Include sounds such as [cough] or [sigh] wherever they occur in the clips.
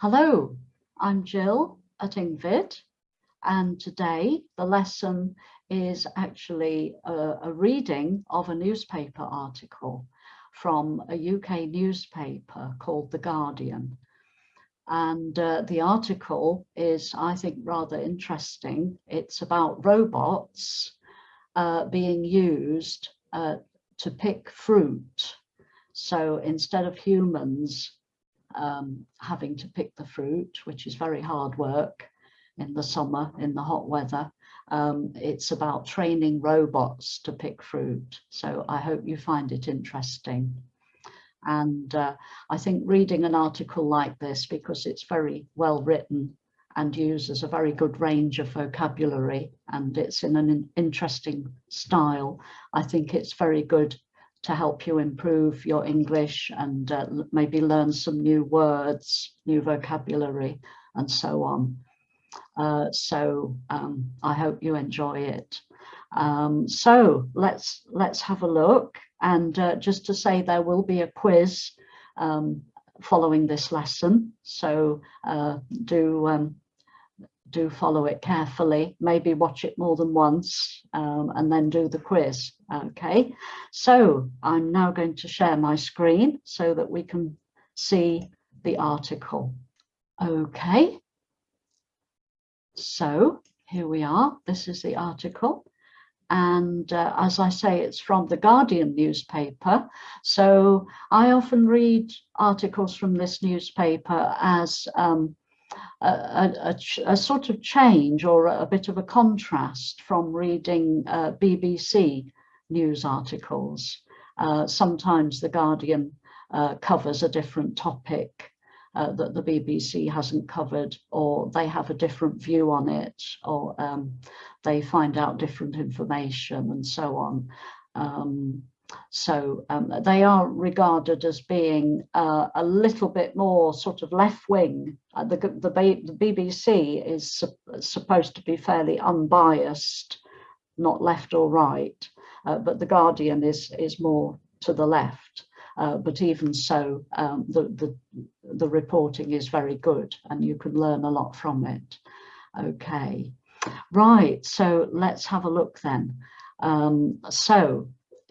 Hello, I'm Jill at engVid and today the lesson is actually a, a, reading of a newspaper article from a UK newspaper called The Guardian. And uh, the article is, I think, rather interesting. It's about robots uh, being used uh, to pick fruit. So instead of humans um, having to pick the fruit, which is very hard work in the summer, in the hot weather, um, it's about training robots to pick fruit. So I hope you find it interesting. And uh, I think reading an article like this, because it's very well written and uses a very good range of vocabulary and it's in an interesting style, I think it's very good to help you improve your English and uh, maybe learn some new words, new vocabulary and so on. Uh, so um, I hope you enjoy it. Um, so let's let's have a look and uh, just to say there will be a quiz um, following this lesson so uh, do um, do follow it carefully, maybe watch it more than once um, and then do the quiz. Okay, so I'm now going to share my screen so that we can see the article. Okay, so here we are. This is the article. And uh, as I say, it's from the Guardian newspaper. So I often read articles from this newspaper as um, a, a, a, sort of change or a bit of a contrast from reading uh, BBC news articles. Uh, sometimes The Guardian uh, covers a different topic uh, that the BBC hasn't covered or they have a different view on it or um, they find out different information and so on. Um, so um, they are regarded as being uh, a little bit more sort of left wing. Uh, the, the, the, BBC is su supposed to be fairly unbiased, not left or right, uh, but the Guardian is, is more to the left. Uh, but even so, um, the, the, the reporting is very good and you can learn a lot from it. Okay, right, so let's have a look then. Um, so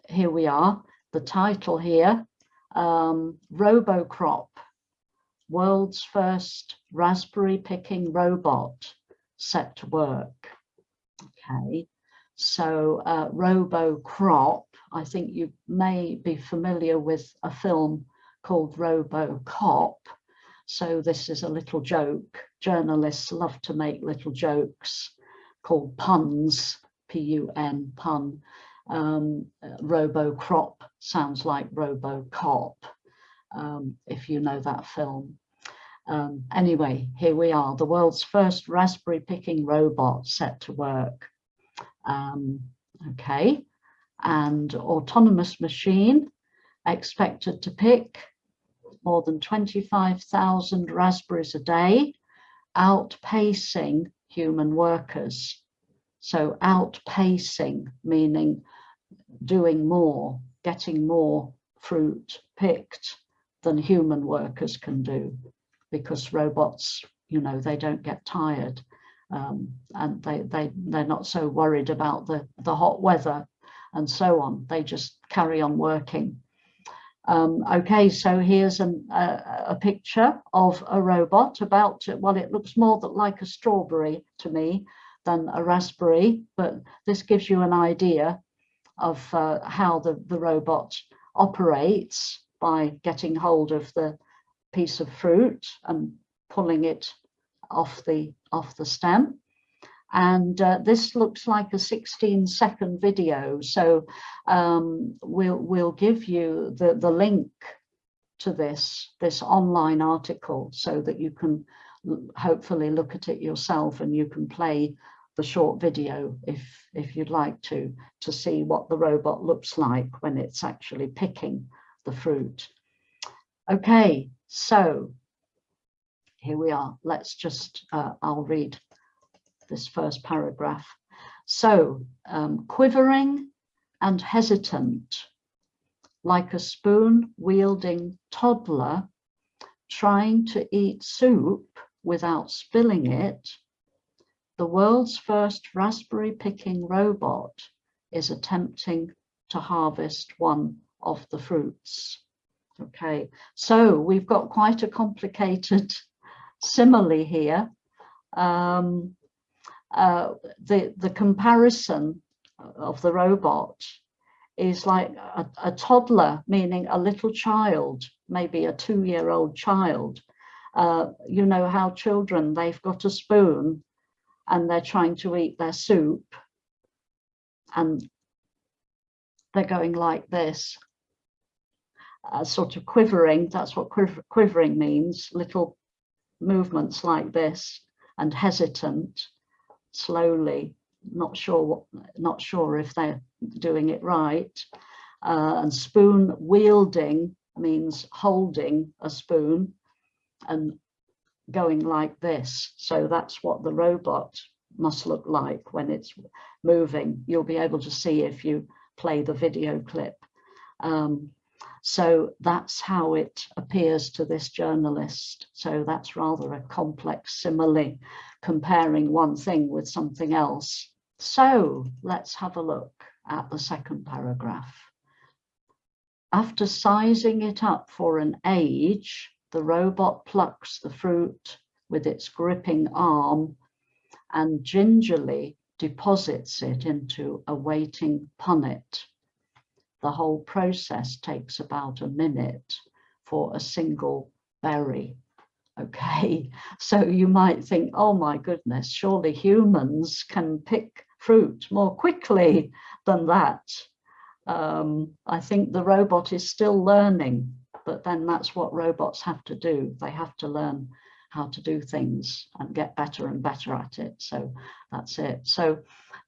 here we are, the title here, um, RoboCrop, world's first raspberry picking robot set to work. Okay, so uh, RoboCrop, I think you may be familiar with a film called RoboCop. So this is a little joke. Journalists love to make little jokes called puns, P-U-N, pun. Um, Robo Crop sounds like Robo Cop, um, if you know that film. Um, anyway, here we are, the world's first raspberry picking robot set to work. Um, okay, and autonomous machine expected to pick more than 25,000 raspberries a day, outpacing human workers. So outpacing, meaning doing more, getting more fruit picked than human workers can do because robots, you know, they don't get tired um, and they, they, they're not so worried about the, the hot weather and so on. They just carry on working. Um, okay, so here's an, uh, a picture of a robot about, to, well, it looks more like a strawberry to me than a raspberry, but this gives you an idea of uh, how the, the robot operates by getting hold of the piece of fruit and pulling it off the off the stem. And uh, this looks like a 16 second video. So um, we'll we'll give you the the link to this this online article so that you can hopefully look at it yourself and you can play the short video if if you'd like to to see what the robot looks like when it's actually picking the fruit. Okay so here we are. Let's just uh, i'll read this first paragraph. So um, quivering and hesitant like a spoon wielding toddler trying to eat soup without spilling it, the world's first raspberry picking robot is attempting to harvest one of the fruits. Okay, so we've got quite a complicated [laughs] simile here. Um, uh, the, the comparison of the robot is like a, a, toddler, meaning a little child, maybe a two-year-old child. Uh, you know how children, they've got a spoon and they're trying to eat their soup and they're going like this, uh, sort of quivering, that's what quiver quivering means, little movements like this and hesitant, slowly, not sure what, not sure if they're doing it right. Uh, and spoon wielding means holding a spoon and going like this. So that's what the robot must look like when it's moving. You'll be able to see if you play the video clip. Um, so that's how it appears to this journalist. So that's rather a complex simile, comparing one thing with something else. So let's have a look at the second paragraph. After sizing it up for an age, the robot plucks the fruit with its gripping arm and gingerly deposits it into a waiting punnet. The whole process takes about a minute for a single berry. Okay, [laughs] so you might think, oh my goodness, surely humans can pick fruit more quickly than that. Um, I think the robot is still learning, but then that's what robots have to do. They have to learn how to do things and get better and better at it. So that's it. So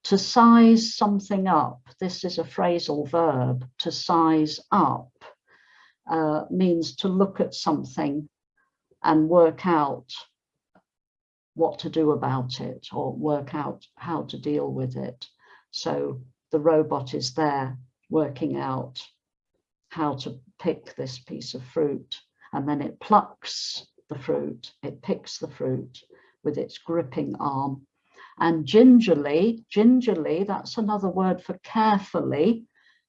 to size something up, this is a phrasal verb, to size up uh, means to look at something and work out what to do about it or work out how to deal with it. So the robot is there working out how to pick this piece of fruit and then it plucks the fruit, it picks the fruit with its gripping arm and gingerly, gingerly, that's another word for carefully,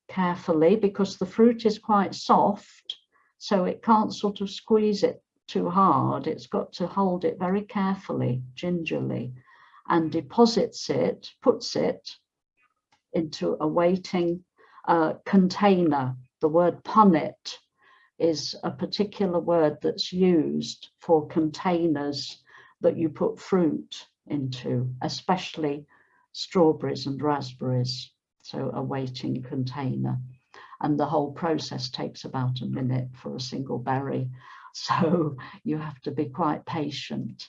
carefully because the fruit is quite soft so it can't sort of squeeze it too hard. It's got to hold it very carefully, gingerly, and deposits it, puts it into a waiting uh, container. The word punnet is a particular word that's used for containers that you put fruit into, especially strawberries and raspberries. So a waiting container. And the whole process takes about a minute for a single berry. [laughs] So you have to be quite patient.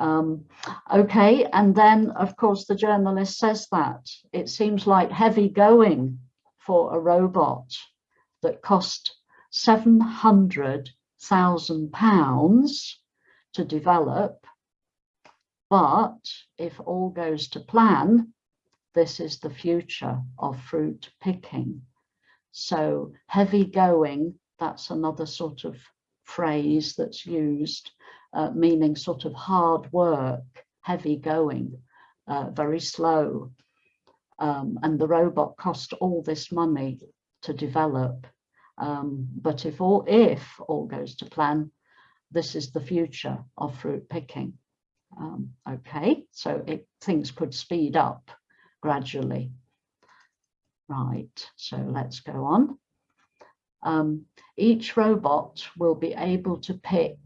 Um, okay, and then of course the journalist says that it seems like heavy going for a robot that cost seven hundred thousand pounds to develop. But if all goes to plan, this is the future of fruit picking. So heavy going, that's another sort of phrase that's used, uh, meaning sort of hard work, heavy going, uh, very slow. Um, and the robot cost all this money to develop. Um, but if all, if all goes to plan, this is the future of fruit picking. Um, okay, so it, things could speed up gradually. Right, so let's go on um, each robot will be able to pick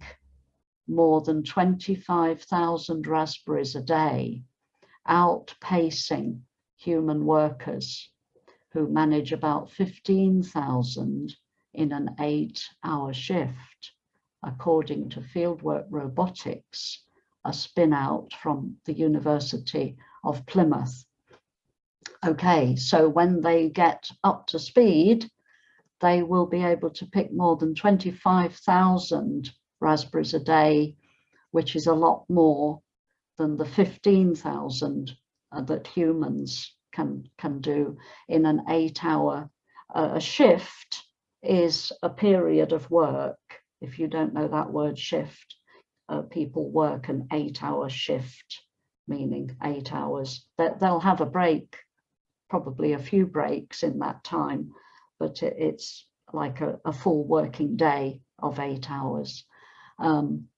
more than 25,000 raspberries a day, outpacing human workers who manage about 15,000 in an eight hour shift, according to Fieldwork Robotics, a spin out from the University of Plymouth. Okay, so when they get up to speed, they will be able to pick more than 25,000 raspberries a day, which is a lot more than the 15,000 uh, that humans can, can do in an eight hour uh, shift is a period of work If you don't know that word shift, uh, people work an eight hour shift, meaning eight hours. That they'll have a break, probably a few breaks in that time, but it, it's like a, a, full working day of eight hours. Um,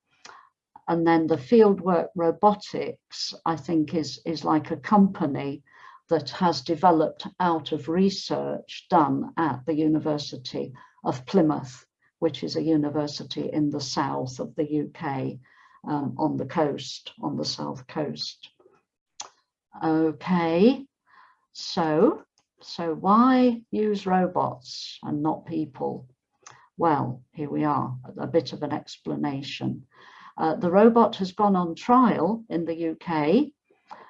and then the fieldwork robotics, I think, is, is like a company that has developed out of research done at the University of Plymouth, which is a university in the south of the UK um, on the coast, on the south coast. Okay, so, so why use robots and not people? Well, here we are, a bit of an explanation. Uh, the robot has gone on trial in the UK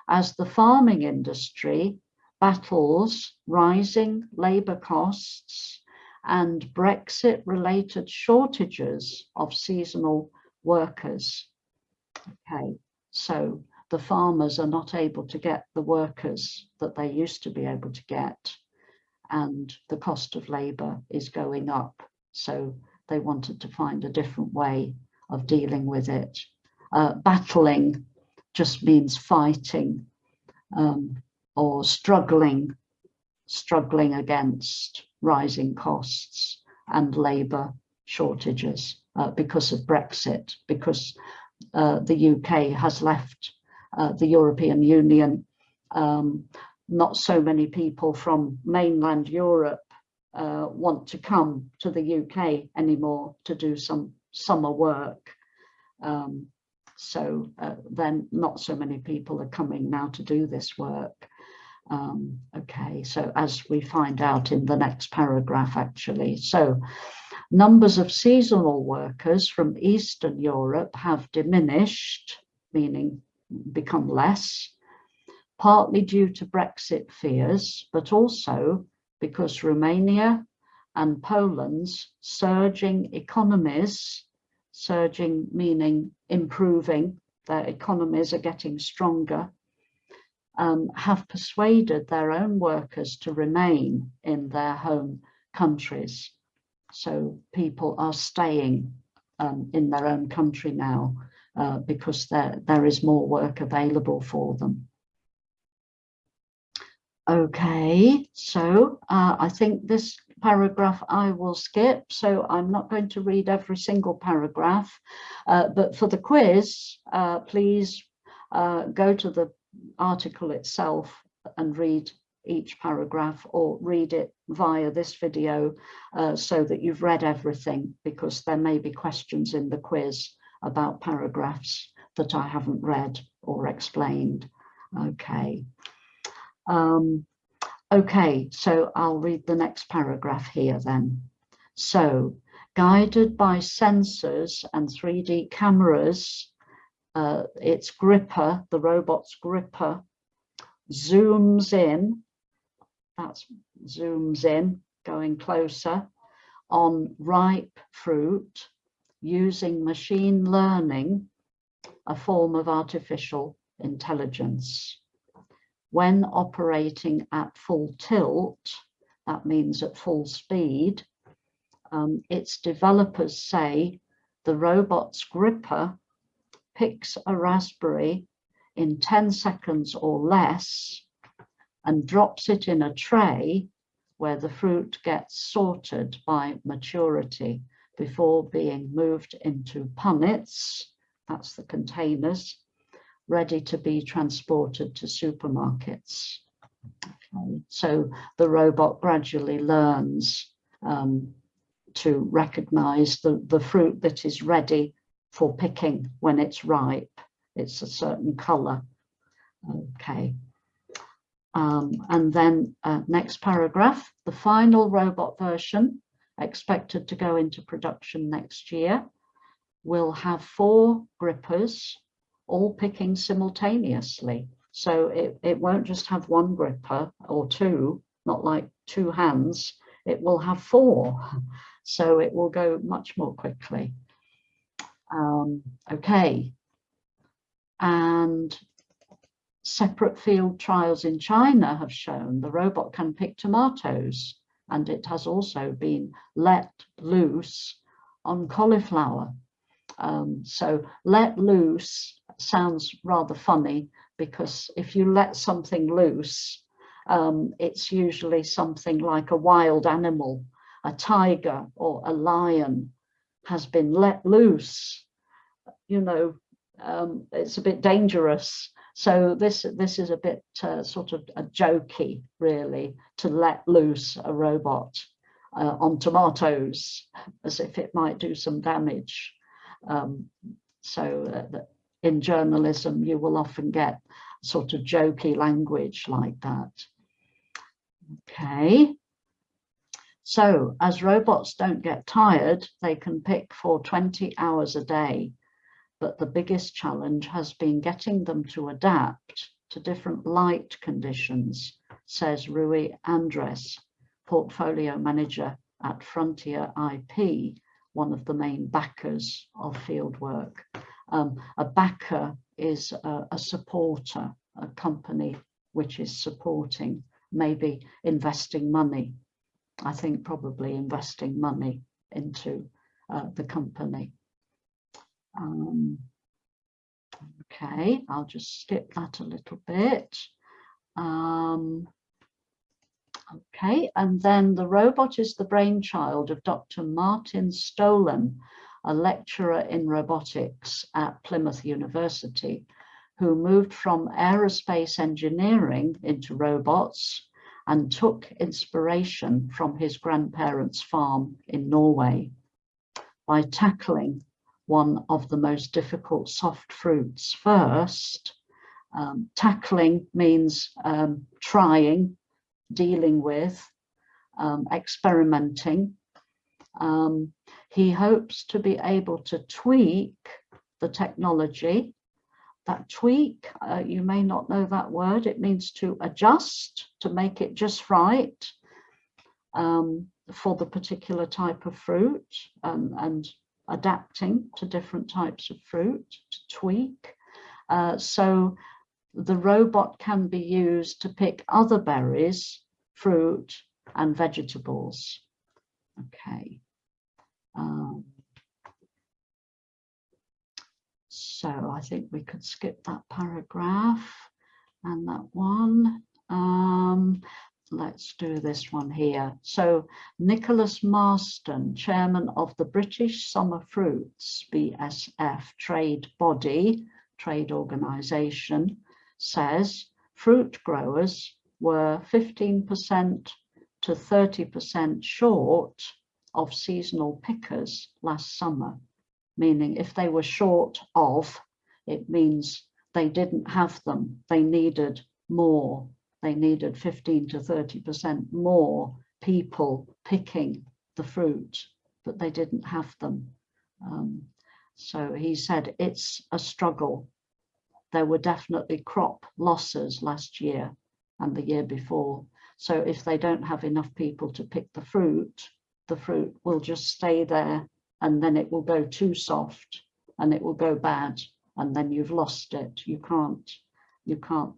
as the farming industry battles rising labour costs and Brexit related shortages of seasonal workers. Okay, so the farmers are not able to get the workers that they used to be able to get and the cost of labour is going up. So they wanted to find a different way of dealing with it. Uh, battling just means fighting um, or struggling, struggling against rising costs and labour shortages uh, because of Brexit, because uh, the UK has left uh, the European Union. Um, not so many people from mainland Europe uh, want to come to the UK anymore to do some summer work. Um, so uh, then not so many people are coming now to do this work. Um, okay, so as we find out in the next paragraph actually. So numbers of seasonal workers from Eastern Europe have diminished, meaning become less, partly due to Brexit fears, but also because Romania and Poland's surging economies surging meaning improving, their economies are getting stronger, um, have persuaded their own workers to remain in their home countries. So people are staying um, in their own country now uh, because there, there is more work available for them. Okay, so uh, I think this paragraph I will skip, so I'm not going to read every single paragraph, uh, but for the quiz, uh, please uh, go to the article itself and read each paragraph or read it via this video uh, so that you've read everything because there may be questions in the quiz about paragraphs that I haven't read or explained. Okay. Um, Okay, so I'll read the next paragraph here then. So, guided by sensors and 3D cameras, uh, its gripper, the robot's gripper, zooms in, that's zooms in, going closer, on ripe fruit using machine learning, a form of artificial intelligence when operating at full tilt, that means at full speed, um, its developers say the robot's gripper picks a raspberry in 10 seconds or less and drops it in a tray where the fruit gets sorted by maturity before being moved into punnets, that's the containers, ready to be transported to supermarkets. Okay. So the robot gradually learns um, to recognize the, the fruit that is ready for picking when it's ripe. It's a certain color. Okay. Um, and then uh, next paragraph, the final robot version expected to go into production next year will have four grippers all picking simultaneously. So it, it won't just have one gripper or two, not like two hands, it will have four. So it will go much more quickly. Um, okay. And separate field trials in China have shown the robot can pick tomatoes and it has also been let loose on cauliflower. Um, so let loose sounds rather funny because if you let something loose, um, it's usually something like a wild animal, a tiger or a lion has been let loose. You know, um, it's a bit dangerous. So this this is a bit uh, sort of a jokey, really, to let loose a robot uh, on tomatoes as if it might do some damage. Um, so uh, in journalism, you will often get sort of jokey language like that. Okay. So as robots don't get tired, they can pick for 20 hours a day. But the biggest challenge has been getting them to adapt to different light conditions, says Rui Andres, portfolio manager at Frontier IP, one of the main backers of fieldwork. Um, a backer is a, a supporter, a company which is supporting, maybe investing money. I think probably investing money into uh, the company. Um, okay, I'll just skip that a little bit. Um, Okay, and then the robot is the brainchild of Dr. Martin Stoelen, a lecturer in robotics at Plymouth University, who moved from aerospace engineering into robots and took inspiration from his grandparents' farm in Norway by tackling one of the most difficult soft fruits first. Um, tackling means um, trying dealing with, um, experimenting. Um, he hopes to be able to tweak the technology. That tweak, uh, you may not know that word, it means to adjust, to make it just right um, for the particular type of fruit um, and adapting to different types of fruit, to tweak. Uh, so the robot can be used to pick other berries, fruit and vegetables. Okay. Um, so I think we could skip that paragraph and that one. Um, let's do this one here. So Nicholas Marston, chairman of the British Summer Fruits BSF trade body, trade organisation, says fruit growers were 15% to 30% short of seasonal pickers last summer, meaning if they were short of, it means they didn't have them, they needed more, they needed 15 to 30% more people picking the fruit, but they didn't have them. Um, so he said it's a struggle there were definitely crop losses last year and the year before. So if they don't have enough people to pick the fruit, the fruit will just stay there and then it will go too soft and it will go bad and then you've lost it. You can't, you can't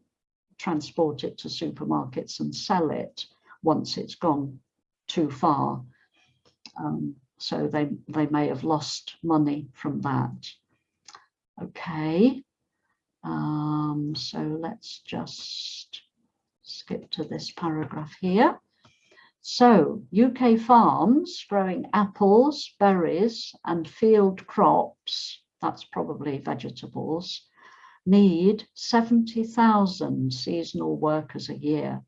transport it to supermarkets and sell it once it's gone too far. Um, so they, they may have lost money from that. Okay, um, so let's just skip to this paragraph here. So UK farms growing apples, berries and field crops, that's probably vegetables, need 70,000 seasonal workers a year.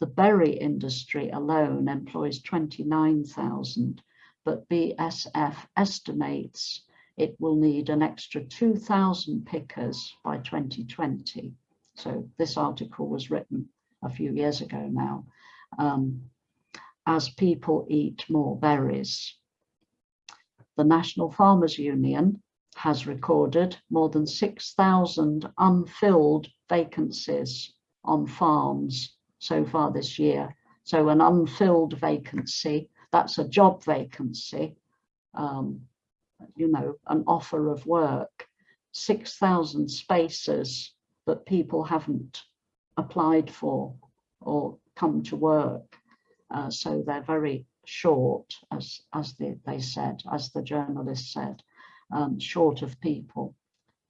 The berry industry alone employs 29,000, but BSF estimates it will need an extra 2,000 pickers by 2020. So this article was written a few years ago now, um, as people eat more berries. The National Farmers Union has recorded more than 6,000 unfilled vacancies on farms so far this year. So an unfilled vacancy, that's a job vacancy, um, you know, an offer of work, 6,000 spaces that people haven't applied for or come to work. Uh, so they're very short, as, as they, they said, as the journalist said, um, short of people.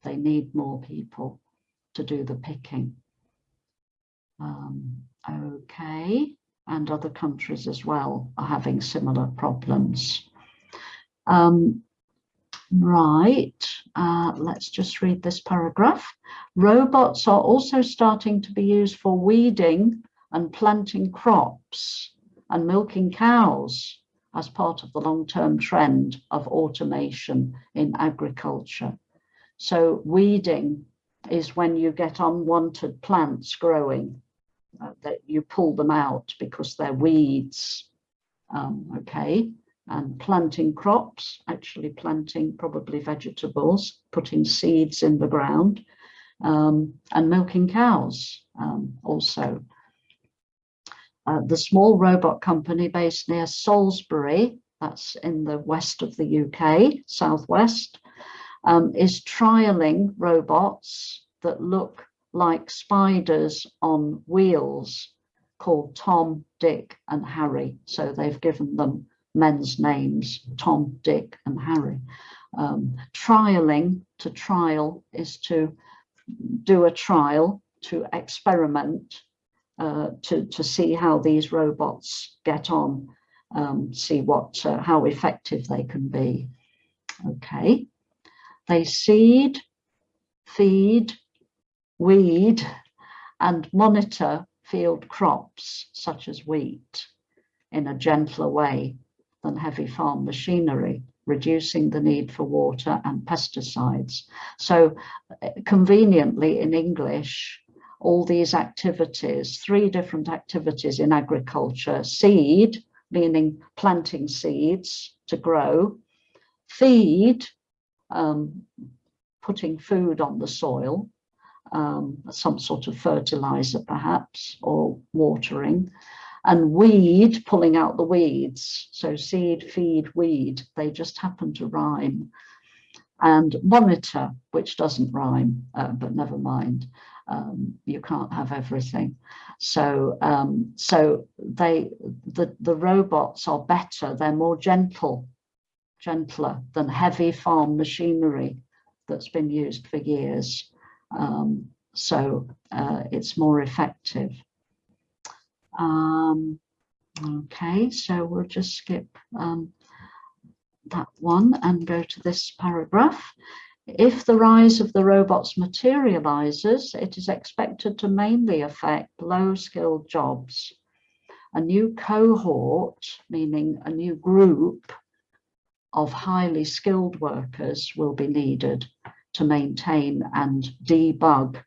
They need more people to do the picking. Um, okay, and other countries as well are having similar problems. Um, right, uh, let's just read this paragraph. Robots are also starting to be used for weeding and planting crops and milking cows as part of the long-term trend of automation in agriculture. So weeding is when you get unwanted plants growing, uh, that you pull them out because they're weeds, um, okay? And planting crops, actually planting probably vegetables, putting seeds in the ground, um, and milking cows um, also. Uh, the small robot company based near Salisbury, that's in the west of the UK, southwest, um, is trialing robots that look like spiders on wheels called Tom, Dick and Harry. So they've given them men's names, Tom, Dick and Harry. Um, trialing to trial is to do a trial to experiment uh, to, to see how these robots get on, um, see what uh, how effective they can be. Okay, they seed, feed, weed and monitor field crops such as wheat in a gentler way than heavy farm machinery, reducing the need for water and pesticides. So uh, conveniently in English, all these activities, three different activities in agriculture, seed, meaning planting seeds to grow, feed, um, putting food on the soil, um, some sort of fertilizer perhaps, or watering, and weed, pulling out the weeds. So seed, feed, weed, they just happen to rhyme. And monitor, which doesn't rhyme, uh, but never mind um, you can't have everything. So, um, so they, the, the robots are better, they're more gentle, gentler than heavy farm machinery that's been used for years. Um, so uh, it's more effective. Um, okay, so we'll just skip um, that one and go to this paragraph. If the rise of the robots materializes, it is expected to mainly affect low-skilled jobs. A new cohort, meaning a new group of highly skilled workers will be needed to maintain and debug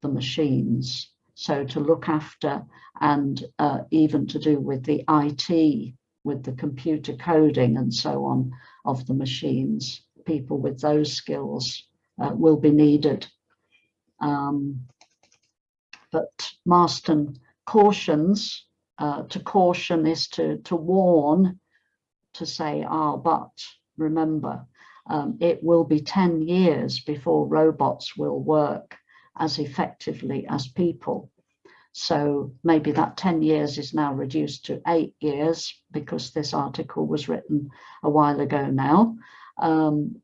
the machines. So to look after and uh, even to do with the IT, with the computer coding and so on of the machines people with those skills uh, will be needed. Um, but Marston cautions, uh, to caution is to, to warn, to say, ah, oh, but remember, um, it will be 10 years before robots will work as effectively as people. So maybe that 10 years is now reduced to eight years because this article was written a while ago now. Um,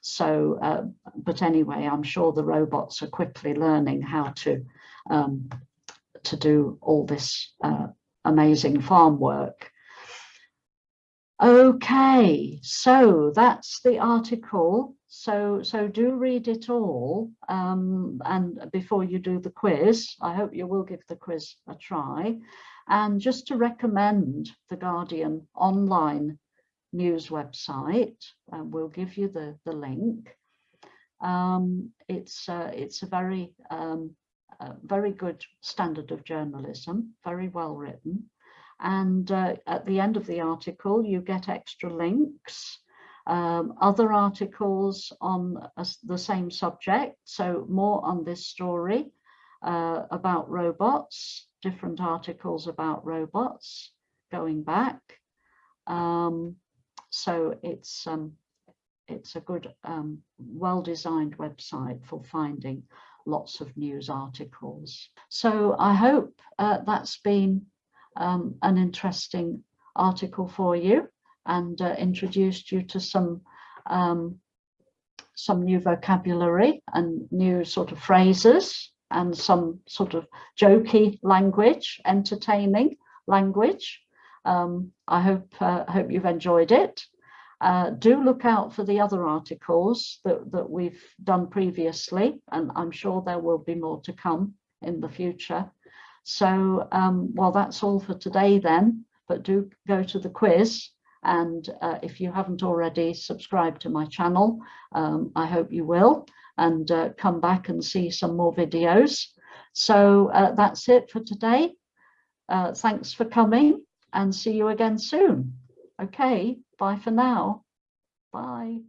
so, uh, but anyway, I'm sure the robots are quickly learning how to um, to do all this uh, amazing farm work. Okay, so that's the article. So, so do read it all. Um, and before you do the quiz, I hope you will give the quiz a try. And just to recommend the Guardian online news website. and we'll give you the, the link. Um, it's, uh, it's a very, um, very good standard of journalism, very well written. And uh, at the end of the article, you get extra links, um, other articles on the same subject. So more on this story uh, about robots, different articles about robots going back. Um, so it's um, it's a good, um, well-designed website for finding lots of news articles. So I hope uh, that's been um, an interesting article for you and uh, introduced you to some um, some new vocabulary and new sort of phrases and some sort of jokey language, entertaining language. Um, I hope uh, hope you've enjoyed it. Uh, do look out for the other articles that, that we've done previously, and I'm sure there will be more to come in the future. So, um, well, that's all for today then, but do go to the quiz. And uh, if you haven't already subscribed to my channel, um, I hope you will, and uh, come back and see some more videos. So uh, that's it for today. Uh, thanks for coming and see you again soon. Okay, bye for now. Bye.